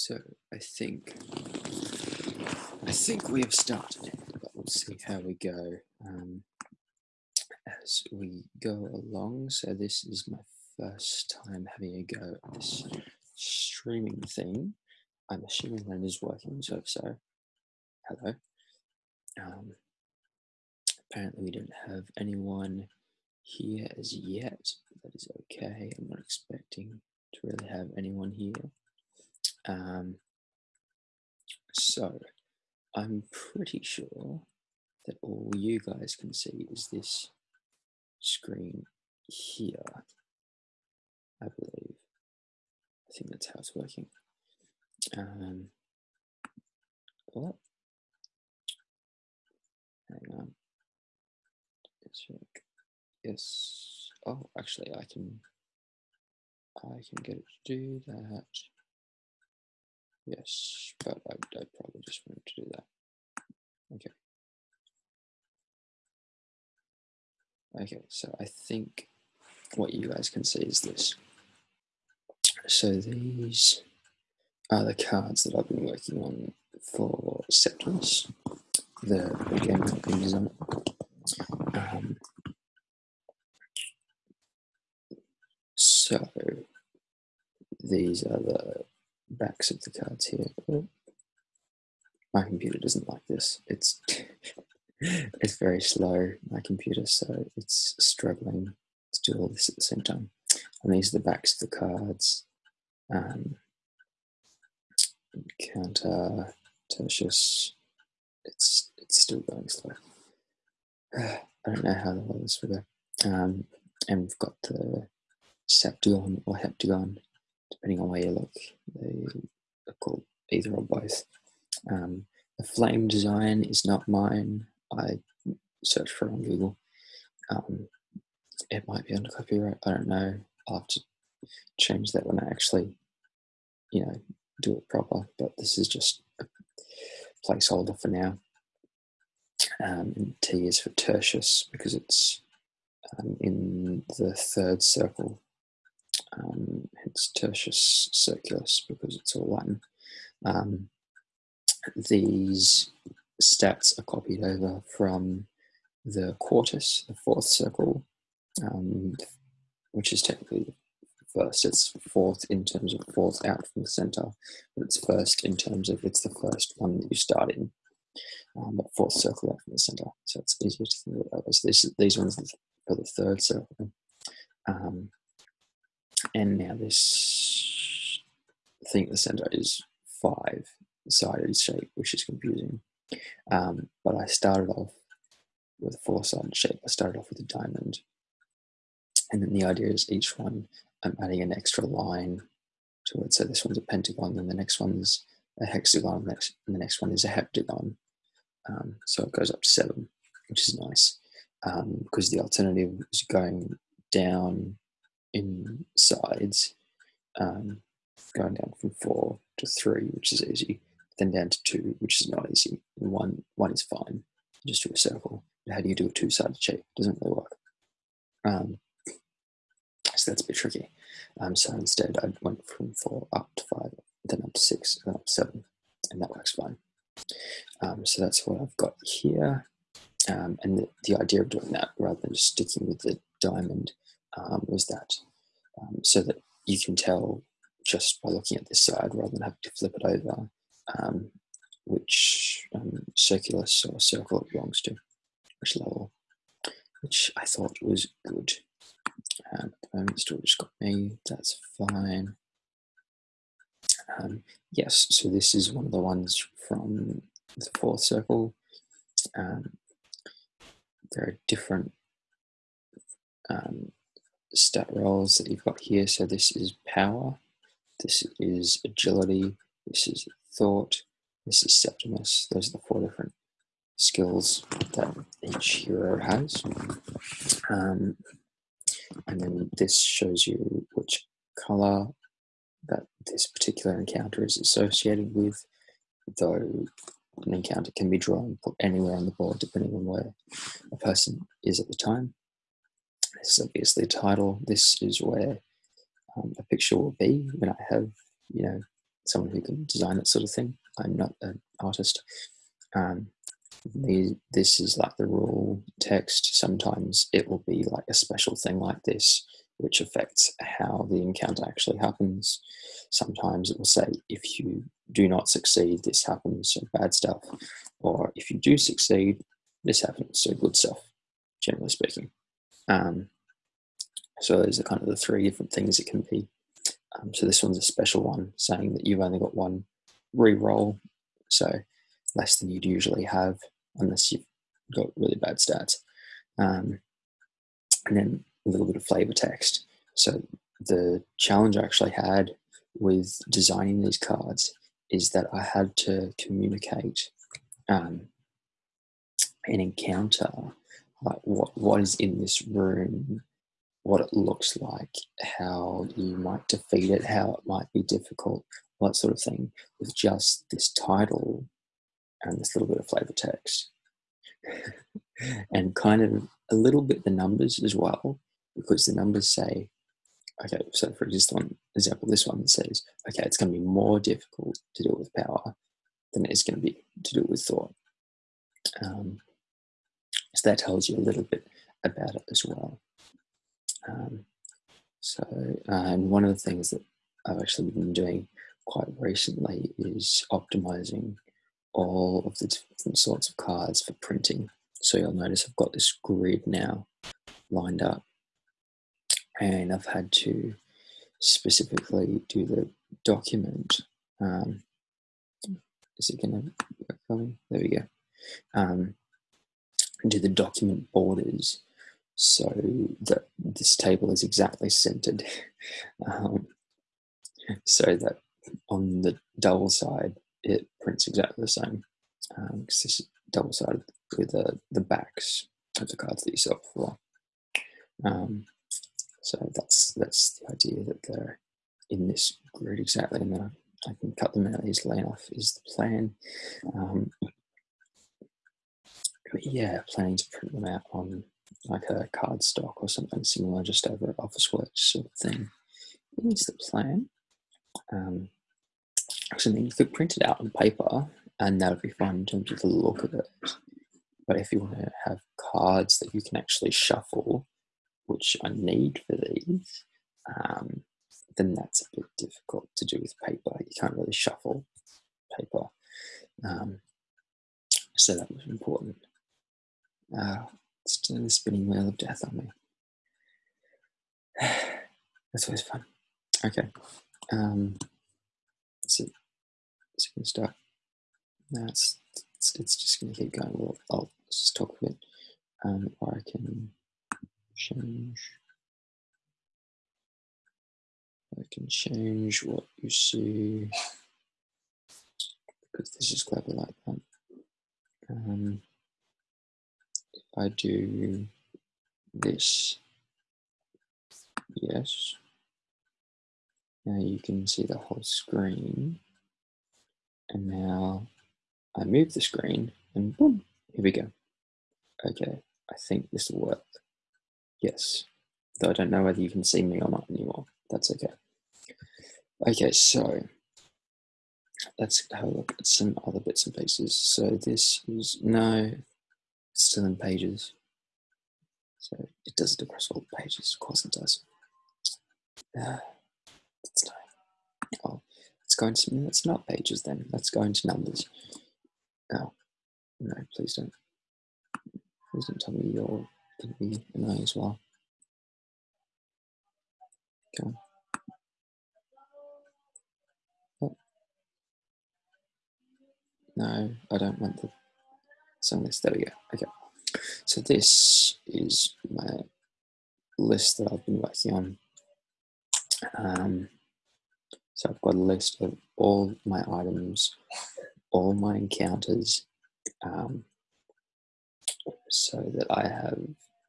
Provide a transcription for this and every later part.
So I think I think we have started, but we'll see how we go um, as we go along. So this is my first time having a go at this streaming thing. I'm assuming that is working. So so, hello. Um, apparently we don't have anyone here as yet. That is okay. I'm not expecting to really have anyone here. Um, so I'm pretty sure that all you guys can see is this screen here. I believe. I think that's how it's working. Um, what? Hang on. Let's check. Yes. Oh, actually, I can. I can get it to do that. Yes, but I, I probably just wanted to do that. Okay. Okay, so I think what you guys can see is this. So these are the cards that I've been working on for Septimus, the, game I've designing. Um, so these are the backs of the cards here. My computer doesn't like this. It's it's very slow, my computer, so it's struggling to do all this at the same time. And these are the backs of the cards. Um, counter, tertius. It's it's still going slow. I don't know how the this will go. Um, and we've got the septagon or heptagon depending on where you look. They are called either or both. Um, the flame design is not mine. I searched for it on Google. Um, it might be under copyright. I don't know. I'll have to change that when I actually, you know, do it proper. But this is just a placeholder for now. Um, and T is for tertius because it's um, in the third circle um, hence tertius circulus because it's all Latin. Um, these stats are copied over from the quartus, the fourth circle, um, which is technically first. It's fourth in terms of fourth out from the center, but it's first in terms of it's the first one that you start in. Um, but fourth circle out from the center, so it's easier to think way. So these, these ones are the third circle. Um, and now this thing at the center is five sided shape, which is confusing. Um, but I started off with a four sided shape. I started off with a diamond. And then the idea is each one I'm adding an extra line to it. So this one's a pentagon, then the next one's a hexagon, and the next one is a heptagon. Um, so it goes up to seven, which is nice um, because the alternative is going down in sides, um, going down from four to three, which is easy, then down to two, which is not easy. And one one is fine. Just do a circle. How do you do a two-sided shape? Doesn't really work. Um, so that's a bit tricky. Um, so instead, I went from four up to five, then up to six, then up to seven, and that works fine. Um, so that's what I've got here. Um, and the, the, idea of doing that rather than just sticking with the diamond um, was that um, so that you can tell just by looking at this side rather than having to flip it over um, which um, circulus or circle it belongs to, which level, which I thought was good. Um, at the moment, still just got me, that's fine. Um, yes, so this is one of the ones from the fourth circle. Um, there are different um, stat rolls that you've got here. So this is power, this is agility, this is thought, this is Septimus. Those are the four different skills that each hero has. Um, and then this shows you which color that this particular encounter is associated with, though an encounter can be drawn anywhere on the board depending on where a person is at the time. This is obviously a title. This is where um, a picture will be when I have, you know, someone who can design that sort of thing. I'm not an artist. Um, this is like the rule text. Sometimes it will be like a special thing like this, which affects how the encounter actually happens. Sometimes it will say, if you do not succeed, this happens, so bad stuff. Or if you do succeed, this happens, so good stuff, generally speaking. Um, so those are kind of the three different things it can be. Um, so this one's a special one, saying that you've only got one re-roll, so less than you'd usually have, unless you've got really bad stats. Um, and then a little bit of flavor text. So the challenge I actually had with designing these cards is that I had to communicate um, an encounter, like what, what is in this room, what it looks like, how you might defeat it, how it might be difficult, that sort of thing, with just this title and this little bit of flavor text. and kind of a little bit the numbers as well, because the numbers say, okay, so for example, example, this one says, okay, it's going to be more difficult to do it with power than it's going to be to do it with thought. Um, so that tells you a little bit about it as well. Um, so, uh, and one of the things that I've actually been doing quite recently is optimizing all of the different sorts of cards for printing. So you'll notice I've got this grid now lined up and I've had to specifically do the document. Um, is it going to work for me? There we go. Um, do the document borders so that this table is exactly centered. um, so that on the double side, it prints exactly the same. Um, this is double sided with the, the backs of the cards that you saw before. Um, so that's that's the idea that they're in this grid exactly, and then I, I can cut them out easily enough is the plan. Um, yeah, planning to print them out on like a card stock or something similar, just over Officeworks sort of thing. Is the plan. Um, actually, then you could print it out on paper, and that would be fine in terms of the look of it. But if you want to have cards that you can actually shuffle which I need for these, um, then that's a bit difficult to do with paper. You can't really shuffle paper. Um, so that was important. It's doing the spinning wheel of death on me. That's always fun. Okay. Um, so, so we can start. No, it's, it's, it's just going to keep going. We'll, I'll just talk a bit. Um, or I can change. I can change what you see because this is clever like that. Um, I do this, yes, now you can see the whole screen. And now I move the screen and boom, here we go. Okay, I think this will work. Yes, though I don't know whether you can see me or not anymore. That's okay. Okay, so let's have a look at some other bits and pieces. So this is, no, still in pages. So it does it across all pages, of course it does. Uh, it's time. Oh, let's go into, it's not pages then. Let's go into numbers. Oh, no, please don't. Please don't tell me you're going to be annoying as well. Okay. Oh. No, I don't want the song list. There we go. Okay. So this is my list that I've been working on. Um, so I've got a list of all my items, all my encounters, um, so that I have,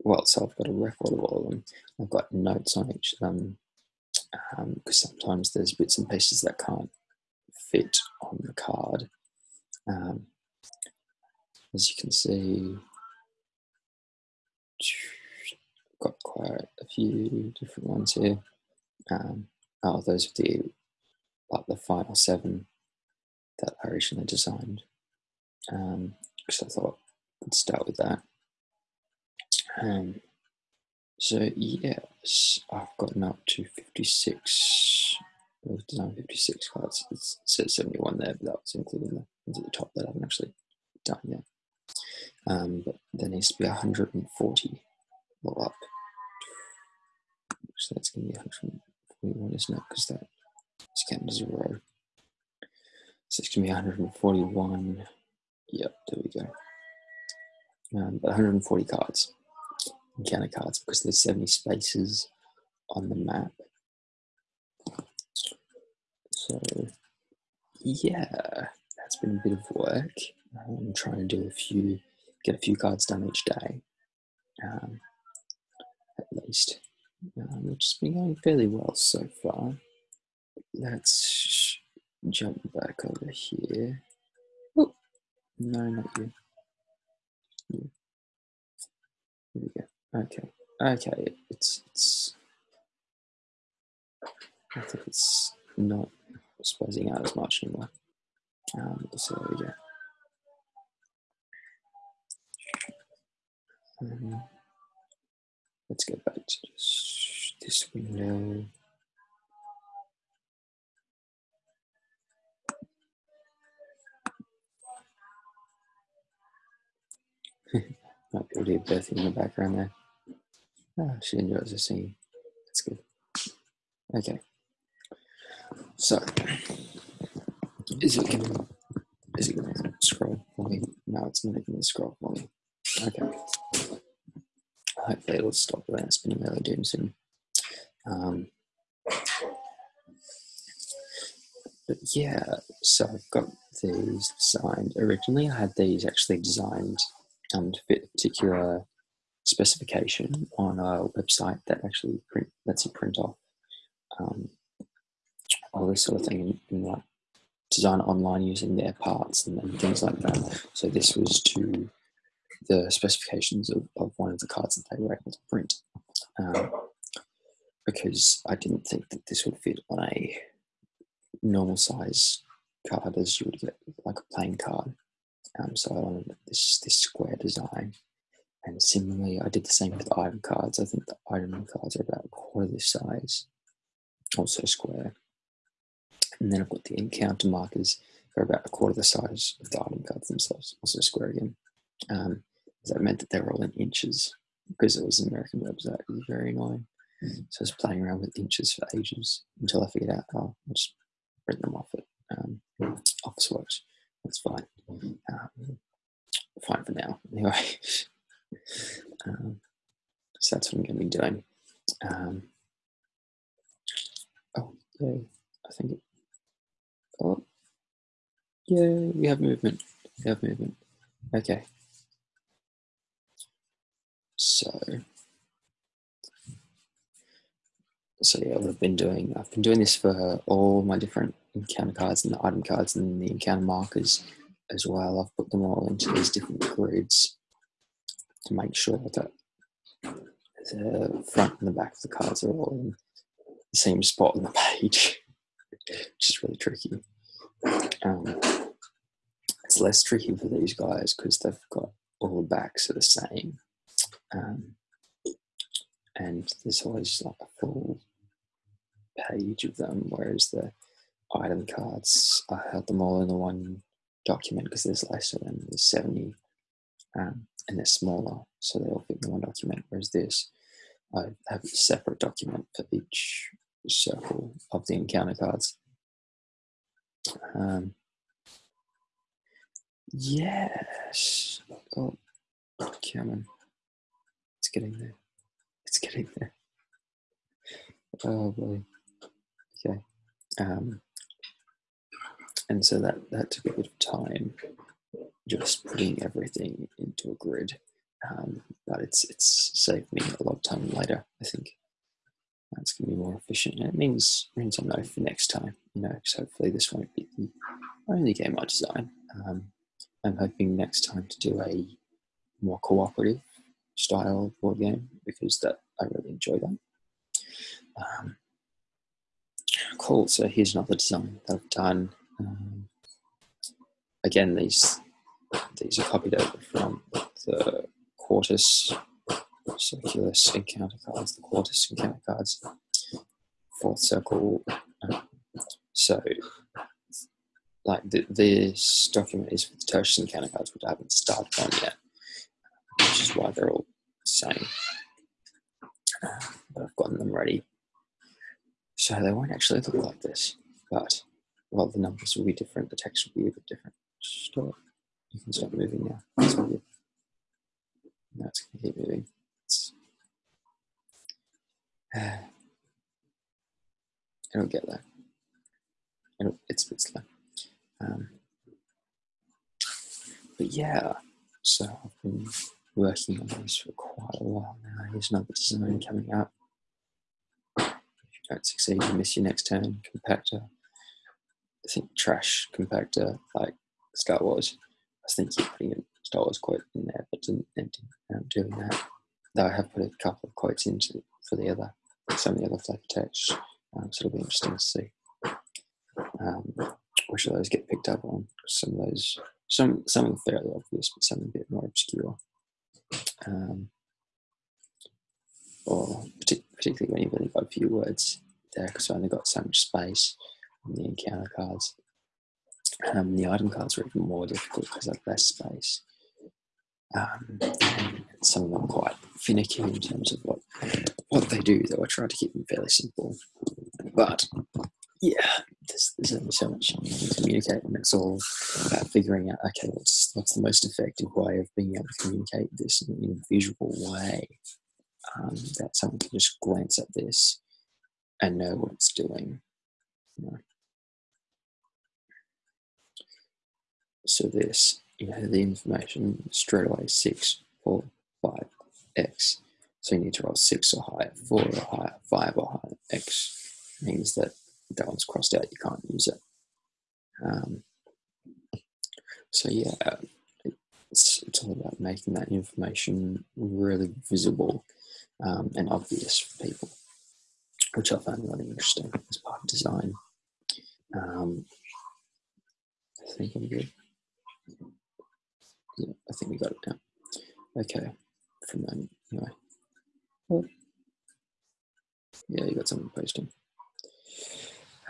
well, so I've got a record of all of them. I've got notes on each of them because um, sometimes there's bits and pieces that can't fit on the card. Um, as you can see, got quite a few different ones here. Um, oh, those are the like the final seven that I originally designed. Um, so I thought I'd start with that. Um, so yes, I've gotten up to 56. I've designed 56 cards. It says 71 there, but that was including the ones at the top that I haven't actually done yet. Um, but there needs to be 140 all up. So that's going to be 141, isn't it? Because that is counted as a row. So it's going to be 141. Yep, there we go. Um, but 140 cards, encounter cards, because there's 70 spaces on the map. So, yeah, that's been a bit of work. I'm trying to do a few, get a few cards done each day, um, at least, um, which has been going fairly well so far. Let's jump back over here. Oh, no, not you. Here we go. Okay, okay, it's it's. I think it's not spazzing out as much anymore. Um, so there we go. Um, let's get back to just this window. Might be to hear birthing in the background there. Oh, she enjoys the scene. That's good. Okay. So, is it gonna is it gonna scroll for me? No, it's not even gonna scroll for me. Okay. Hopefully it'll stop that spinning really doom soon. Um, but yeah, so I've got these designed. Originally, I had these actually designed um, to fit a particular specification on a website that actually print lets you print off um, all this sort of thing and like design online using their parts and, and, things like that. So this was to the specifications of, of one of the cards that they were able to print. Um, because I didn't think that this would fit on a normal size card as you would get like a plain card. Um, so I wanted this this square design. And similarly, I did the same with item cards. I think the item cards are about a quarter this size, also square. And then I've got the encounter markers, they're about a quarter the size of the item cards themselves, also square again. Um, that meant that they were all in inches because it was an American website. It was very annoying. So I was playing around with inches for ages until I figured out, oh, I'll just print them off it. Um, Officeworks. That's fine. Um, fine for now. Anyway, um, so that's what I'm going to be doing. Um, oh, yeah, I think it, oh, yeah, we have movement. We have movement. Okay. So, so yeah, I've been doing, I've been doing this for all my different encounter cards and the item cards and the encounter markers as well. I've put them all into these different grids to make sure that the front and the back of the cards are all in the same spot on the page, which is really tricky. Um, it's less tricky for these guys because they've got all the backs are the same. Um, and there's always like a full page of them, whereas the item cards, I had them all in the one document because there's less of them. There's 70 um, and they're smaller, so they all fit in one document. Whereas this, I have a separate document for each circle of the encounter cards. Um, yes. Oh, come on. Getting there. It's getting there. Oh boy. Okay. Um, and so that, that took a bit of time, just putting everything into a grid. Um, but it's it's saved me a lot of time later. I think that's to be more efficient. And it means means I know for next time. You know, because hopefully this won't be the only game I design. Um, I'm hoping next time to do a more cooperative style board game because that I really enjoy that. Um, cool. So here's another design that I've done. Um, again, these these are copied over from the Quartus Circulus encounter cards, the Quartus encounter cards, fourth circle. Um, so, like the, this document is for the Tertius encounter cards, which I haven't started on yet, which is why they're all the same. Uh, but I've gotten them ready. So they won't actually look like this, but well, the numbers will be different, the text will be a bit different. Stop. You can start moving now. That's. Now it's going to keep moving. It's, uh, it'll get there. It'll, it's a bit slow. Um, but yeah, so I've been working on this for quite a while now. Here's another design coming up. If you don't succeed, you miss your next turn. Compactor. I think trash compactor, like Star Wars. I think you're putting a Star Wars quote in there, but didn't end up doing that. Though I have put a couple of quotes into for the other, some of the other flavor text, um, so it'll be interesting to see um, which of those get picked up on. Some of those, some some them fairly obvious, but some a bit more obscure. Um, or particularly when you've only got a few words there, because I only got so much space on the encounter cards. Um, the item cards are even more difficult because I have less space. Um, some of them quite finicky in terms of what what they do, though I try to keep them fairly simple. But yeah, much you can communicate, and it's all about figuring out okay, what's what's the most effective way of being able to communicate this in, in a visual way um, that someone can just glance at this and know what it's doing. You know? So this, you know, the information straight away six, four, five, x. So you need to roll six or higher, four or higher, five or higher. X means that that one's crossed out, you can't use it. Um, so yeah, it's, it's all about making that information really visible um, and obvious for people, which I find really interesting as part of design. Um, I think I'm good. Yeah, I think we got it now. Okay, from then anyway. Yeah, you got someone posting.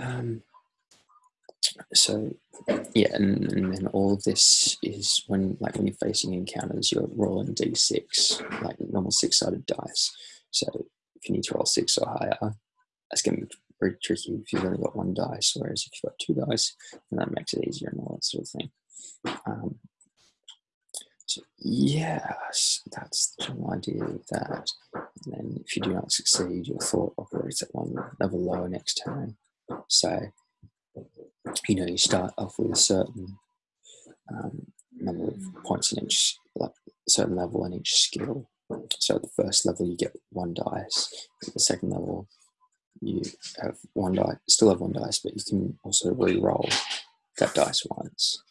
Um, so yeah, and, and, then all of this is when like when you're facing encounters, you're rolling d6, like normal six-sided dice. So if you need to roll six or higher, that's to be very tricky if you've only got one dice. Whereas if you've got two dice, then that makes it easier and all that sort of thing. Um, so yes, that's the general idea of that. And then if you do not succeed, your thought operates at one level lower next turn. So, you know, you start off with a certain um, number of points in each like, certain level in each skill. So at the first level, you get one dice. At the second level, you have one die, still have one dice, but you can also re-roll that dice once.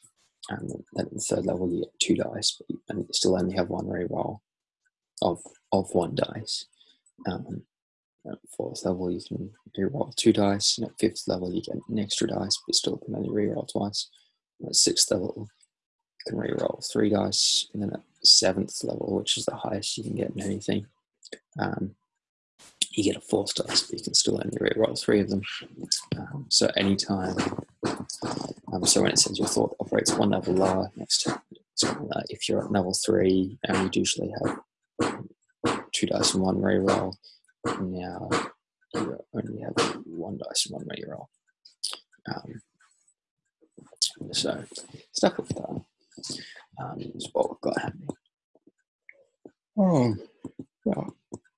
And then at the third level, you get two dice, but you, and you still only have one re-roll of of one dice. Um, at fourth level, you can reroll two dice, and at fifth level, you get an extra dice, but still can only reroll twice. And at sixth level, you can reroll three dice, and then at seventh level, which is the highest you can get in anything, um, you get a fourth dice, but you can still only reroll three of them. Um, so anytime, um, so when it says your thought operates one level lower next uh, if you're at level three, and you usually have two dice and one reroll, now you only have one dice and one reroll. Um, so stuck with that. Um, is what we've got happening. Oh, yeah.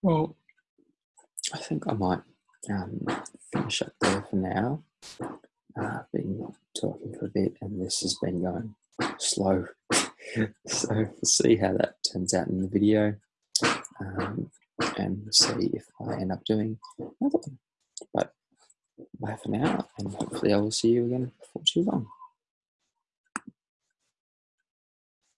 Well, I think I might um, finish up there for now. Uh, I've been talking for a bit, and this has been going slow. so we'll see how that turns out in the video. Um, and see if I end up doing another one. But bye for now, and hopefully I will see you again before too long.